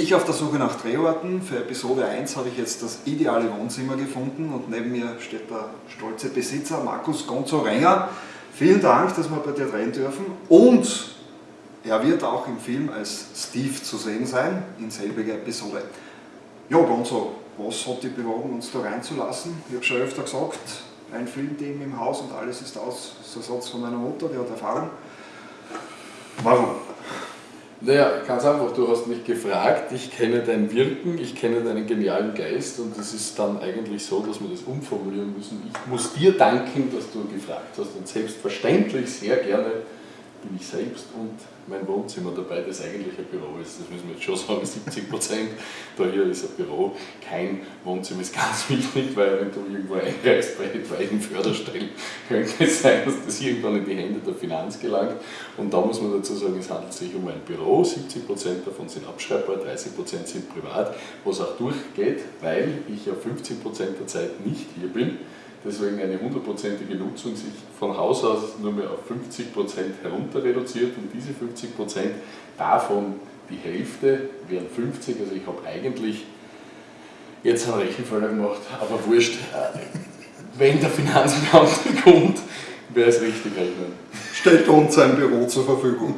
Ich auf der Suche nach Drehorten. Für Episode 1 habe ich jetzt das ideale Wohnzimmer gefunden und neben mir steht der stolze Besitzer Markus Gonzo Renger. Vielen Dank, dass wir bei dir drehen dürfen und er wird auch im Film als Steve zu sehen sein, in selbiger Episode. Ja, Gonzo, was hat dich bewogen, uns da reinzulassen? Ich habe schon öfter gesagt, ein Filmteam im Haus und alles ist aus. Das ist ein Satz von meiner Mutter, die hat Erfahrung. Warum? Naja, ganz einfach, du hast mich gefragt, ich kenne dein Wirken, ich kenne deinen genialen Geist und es ist dann eigentlich so, dass wir das umformulieren müssen. Ich muss dir danken, dass du gefragt hast und selbstverständlich sehr gerne bin ich selbst und mein Wohnzimmer dabei, das eigentlich ein Büro ist. Das müssen wir jetzt schon sagen, 70 Prozent. Da hier ist ein Büro, kein Wohnzimmer ist ganz wichtig, weil wenn du irgendwo einreist bei etwaigen Förderstellen, könnte es sein, dass das irgendwann in die Hände der Finanz gelangt. Und da muss man dazu sagen, es handelt sich um ein Büro, 70 Prozent davon sind abschreibbar, 30 Prozent sind privat, was auch durchgeht, weil ich ja 50 Prozent der Zeit nicht hier bin deswegen eine hundertprozentige Nutzung sich von Haus aus nur mehr auf 50% herunter reduziert und diese 50% davon die Hälfte wären 50, also ich habe eigentlich jetzt einen Rechenfehler gemacht, aber wurscht, wenn der Finanzbeamte kommt, wäre es richtig rechnen. Stellt uns sein Büro zur Verfügung.